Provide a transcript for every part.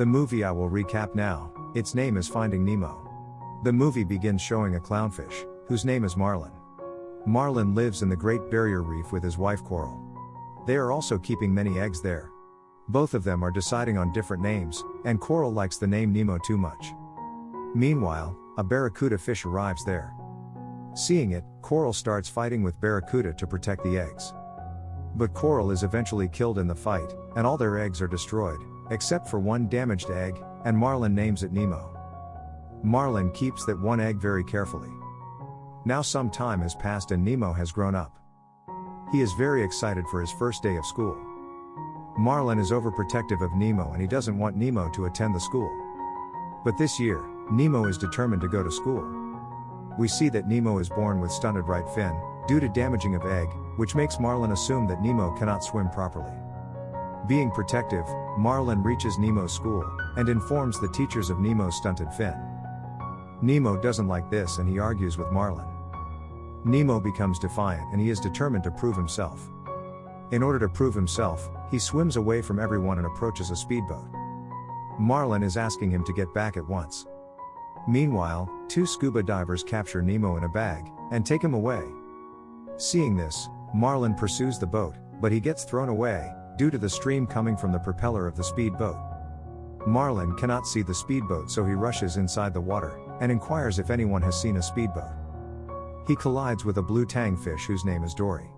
The movie I will recap now, its name is Finding Nemo. The movie begins showing a clownfish, whose name is Marlin. Marlin lives in the Great Barrier Reef with his wife Coral. They are also keeping many eggs there. Both of them are deciding on different names, and Coral likes the name Nemo too much. Meanwhile, a barracuda fish arrives there. Seeing it, Coral starts fighting with Barracuda to protect the eggs. But Coral is eventually killed in the fight, and all their eggs are destroyed, except for one damaged egg, and Marlin names it Nemo. Marlin keeps that one egg very carefully. Now some time has passed and Nemo has grown up. He is very excited for his first day of school. Marlin is overprotective of Nemo and he doesn't want Nemo to attend the school. But this year, Nemo is determined to go to school. We see that Nemo is born with stunted right fin, due to damaging of egg, which makes Marlin assume that Nemo cannot swim properly. Being protective, Marlin reaches Nemo's school, and informs the teachers of Nemo's stunted fin. Nemo doesn't like this and he argues with Marlin. Nemo becomes defiant and he is determined to prove himself. In order to prove himself, he swims away from everyone and approaches a speedboat. Marlin is asking him to get back at once. Meanwhile, two scuba divers capture Nemo in a bag and take him away. Seeing this, Marlin pursues the boat, but he gets thrown away due to the stream coming from the propeller of the speedboat. Marlin cannot see the speedboat so he rushes inside the water and inquires if anyone has seen a speedboat. He collides with a blue tang fish whose name is Dory.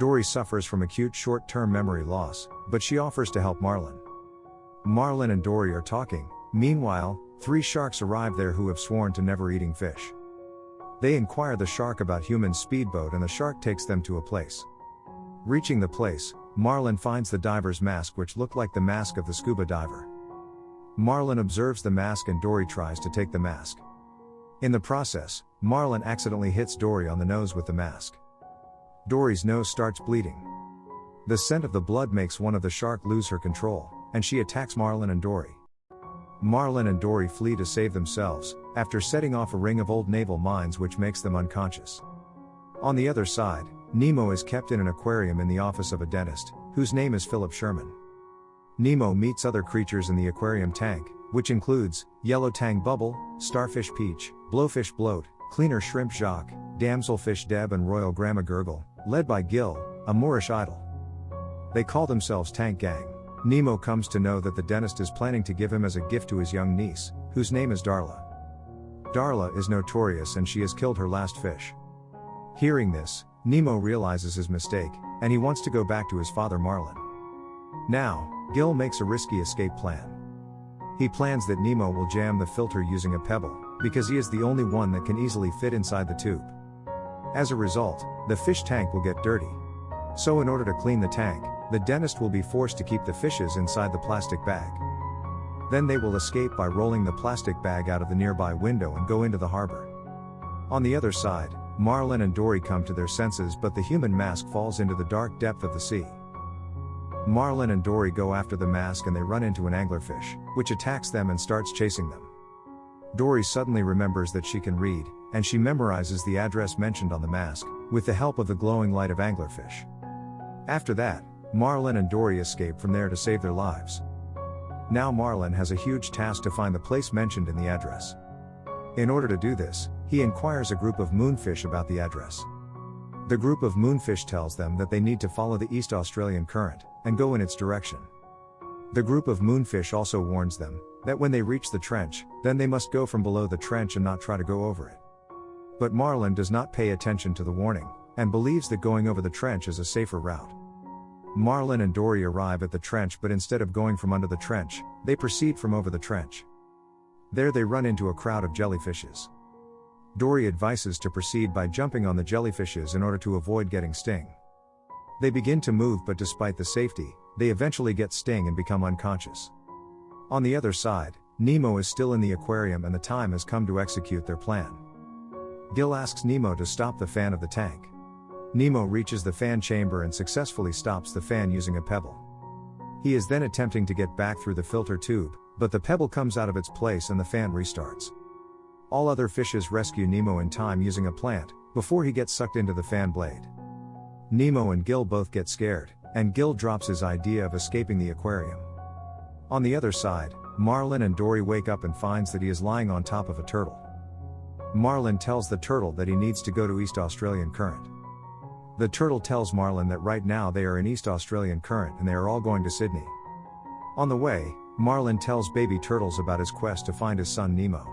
Dory suffers from acute short term memory loss, but she offers to help Marlin. Marlin and Dory are talking, meanwhile, three sharks arrive there who have sworn to never eating fish. They inquire the shark about human speedboat and the shark takes them to a place. Reaching the place, Marlin finds the diver's mask which looked like the mask of the scuba diver. Marlin observes the mask and Dory tries to take the mask. In the process, Marlin accidentally hits Dory on the nose with the mask. Dory's nose starts bleeding. The scent of the blood makes one of the shark lose her control, and she attacks Marlin and Dory. Marlin and Dory flee to save themselves, after setting off a ring of old naval mines which makes them unconscious. On the other side, Nemo is kept in an aquarium in the office of a dentist, whose name is Philip Sherman. Nemo meets other creatures in the aquarium tank, which includes yellow tang bubble, starfish peach, blowfish bloat, cleaner shrimp Jacques, damselfish Deb, and royal gramma gurgle, led by Gil, a Moorish idol. They call themselves Tank Gang. Nemo comes to know that the dentist is planning to give him as a gift to his young niece, whose name is Darla. Darla is notorious and she has killed her last fish. Hearing this, Nemo realizes his mistake, and he wants to go back to his father Marlin. Now, Gil makes a risky escape plan. He plans that Nemo will jam the filter using a pebble, because he is the only one that can easily fit inside the tube. As a result, the fish tank will get dirty. So, in order to clean the tank, the dentist will be forced to keep the fishes inside the plastic bag. Then they will escape by rolling the plastic bag out of the nearby window and go into the harbor. On the other side, Marlin and Dory come to their senses, but the human mask falls into the dark depth of the sea. Marlin and Dory go after the mask and they run into an anglerfish, which attacks them and starts chasing them. Dory suddenly remembers that she can read, and she memorizes the address mentioned on the mask, with the help of the glowing light of anglerfish. After that, Marlin and Dory escape from there to save their lives. Now Marlin has a huge task to find the place mentioned in the address. In order to do this, he inquires a group of moonfish about the address. The group of moonfish tells them that they need to follow the East Australian current and go in its direction. The group of moonfish also warns them that when they reach the trench, then they must go from below the trench and not try to go over it. But Marlin does not pay attention to the warning and believes that going over the trench is a safer route. Marlin and Dory arrive at the trench, but instead of going from under the trench, they proceed from over the trench. There they run into a crowd of jellyfishes. Dory advises to proceed by jumping on the jellyfishes in order to avoid getting sting. They begin to move, but despite the safety, they eventually get sting and become unconscious. On the other side, Nemo is still in the aquarium and the time has come to execute their plan. Gil asks Nemo to stop the fan of the tank. Nemo reaches the fan chamber and successfully stops the fan using a pebble. He is then attempting to get back through the filter tube, but the pebble comes out of its place and the fan restarts. All other fishes rescue Nemo in time using a plant, before he gets sucked into the fan blade. Nemo and Gil both get scared, and Gil drops his idea of escaping the aquarium. On the other side, Marlin and Dory wake up and finds that he is lying on top of a turtle. Marlin tells the turtle that he needs to go to East Australian Current. The turtle tells Marlin that right now they are in East Australian Current and they are all going to Sydney. On the way, Marlin tells baby turtles about his quest to find his son Nemo.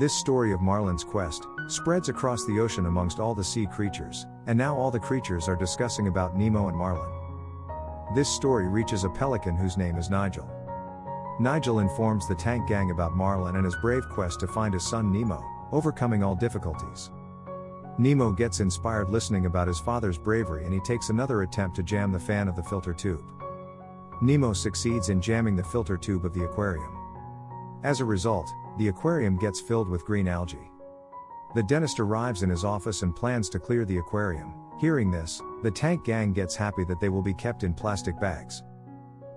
This story of Marlin's quest spreads across the ocean amongst all the sea creatures, and now all the creatures are discussing about Nemo and Marlin. This story reaches a pelican whose name is Nigel. Nigel informs the tank gang about Marlin and his brave quest to find his son Nemo, overcoming all difficulties. Nemo gets inspired listening about his father's bravery and he takes another attempt to jam the fan of the filter tube. Nemo succeeds in jamming the filter tube of the aquarium. As a result, the aquarium gets filled with green algae. The dentist arrives in his office and plans to clear the aquarium. Hearing this, the tank gang gets happy that they will be kept in plastic bags.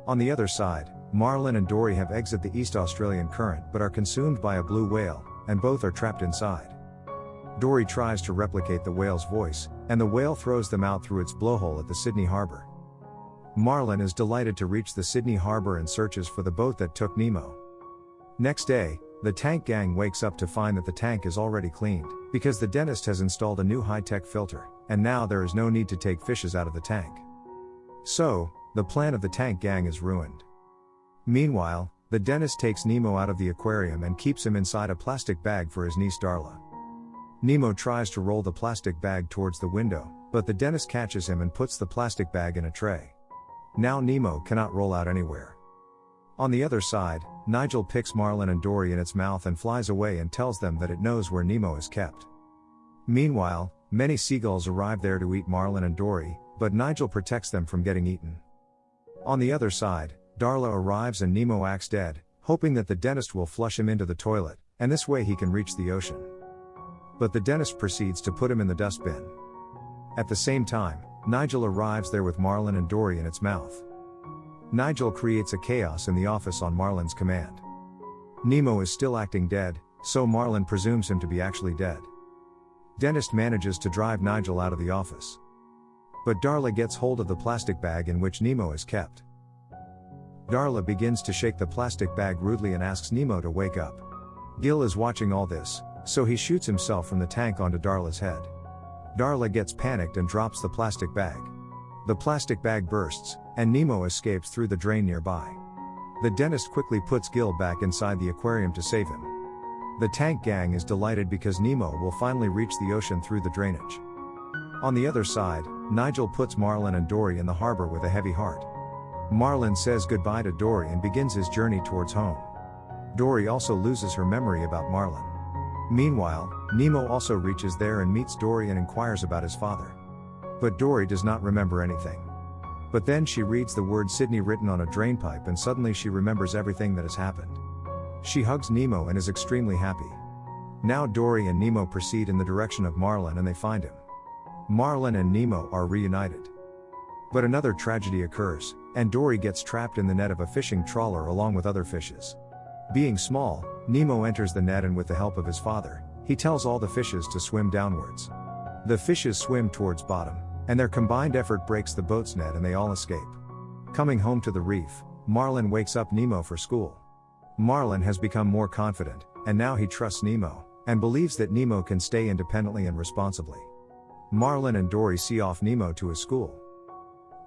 On the other side, Marlin and Dory have exit the East Australian current but are consumed by a blue whale, and both are trapped inside. Dory tries to replicate the whale's voice, and the whale throws them out through its blowhole at the Sydney harbour. Marlin is delighted to reach the Sydney harbour and searches for the boat that took Nemo. Next day, the tank gang wakes up to find that the tank is already cleaned, because the dentist has installed a new high tech filter, and now there is no need to take fishes out of the tank. So, the plan of the tank gang is ruined. Meanwhile, the dentist takes Nemo out of the aquarium and keeps him inside a plastic bag for his niece Darla. Nemo tries to roll the plastic bag towards the window, but the dentist catches him and puts the plastic bag in a tray. Now Nemo cannot roll out anywhere. On the other side, Nigel picks Marlin and Dory in its mouth and flies away and tells them that it knows where Nemo is kept. Meanwhile, many seagulls arrive there to eat Marlin and Dory, but Nigel protects them from getting eaten. On the other side, Darla arrives and Nemo acts dead, hoping that the dentist will flush him into the toilet, and this way he can reach the ocean. But the dentist proceeds to put him in the dustbin. At the same time, Nigel arrives there with Marlin and Dory in its mouth. Nigel creates a chaos in the office on Marlin's command. Nemo is still acting dead, so Marlin presumes him to be actually dead. Dentist manages to drive Nigel out of the office. But Darla gets hold of the plastic bag in which Nemo is kept. Darla begins to shake the plastic bag rudely and asks Nemo to wake up. Gil is watching all this, so he shoots himself from the tank onto Darla's head. Darla gets panicked and drops the plastic bag. The plastic bag bursts, and Nemo escapes through the drain nearby. The dentist quickly puts Gil back inside the aquarium to save him. The tank gang is delighted because Nemo will finally reach the ocean through the drainage. On the other side, Nigel puts Marlin and Dory in the harbor with a heavy heart. Marlin says goodbye to Dory and begins his journey towards home. Dory also loses her memory about Marlin. Meanwhile, Nemo also reaches there and meets Dory and inquires about his father. But Dory does not remember anything. But then she reads the word Sydney written on a drainpipe and suddenly she remembers everything that has happened. She hugs Nemo and is extremely happy. Now Dory and Nemo proceed in the direction of Marlin and they find him. Marlin and Nemo are reunited. But another tragedy occurs, and Dory gets trapped in the net of a fishing trawler along with other fishes. Being small, Nemo enters the net and with the help of his father, he tells all the fishes to swim downwards. The fishes swim towards bottom, and their combined effort breaks the boat's net and they all escape. Coming home to the reef, Marlin wakes up Nemo for school. Marlin has become more confident, and now he trusts Nemo, and believes that Nemo can stay independently and responsibly. Marlin and Dory see off Nemo to his school.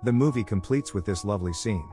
The movie completes with this lovely scene.